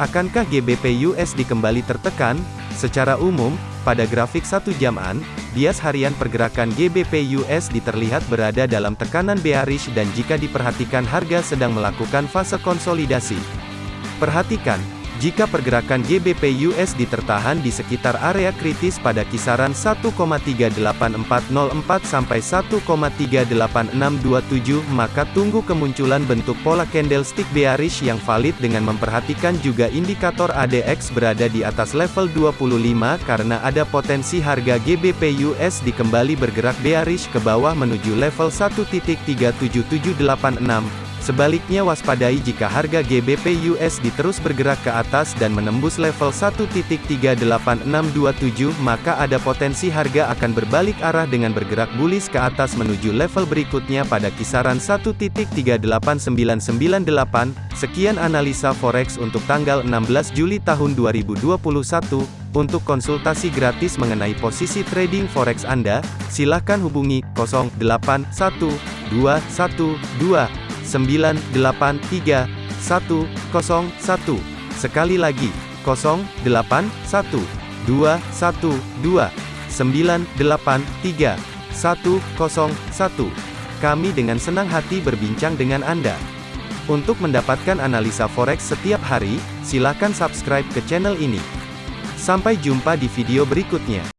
Akankah GBP USD kembali tertekan? Secara umum, pada grafik satu jaman, bias harian pergerakan GBP USD terlihat berada dalam tekanan bearish dan jika diperhatikan harga sedang melakukan fase konsolidasi. Perhatikan, jika pergerakan GBP USD tertahan di sekitar area kritis pada kisaran 1,38404 sampai 1,38627, maka tunggu kemunculan bentuk pola candlestick bearish yang valid dengan memperhatikan juga indikator ADX berada di atas level 25 karena ada potensi harga GBP USD kembali bergerak bearish ke bawah menuju level 1.37786. Sebaliknya waspadai jika harga GBP USD terus bergerak ke atas dan menembus level 1.38627 maka ada potensi harga akan berbalik arah dengan bergerak bullish ke atas menuju level berikutnya pada kisaran 1.38998. Sekian analisa forex untuk tanggal 16 Juli tahun 2021. Untuk konsultasi gratis mengenai posisi trading forex Anda, silakan hubungi 081212 983 101. Sekali lagi, 081 212 983 101. Kami dengan senang hati berbincang dengan Anda. Untuk mendapatkan analisa forex setiap hari, silakan subscribe ke channel ini. Sampai jumpa di video berikutnya.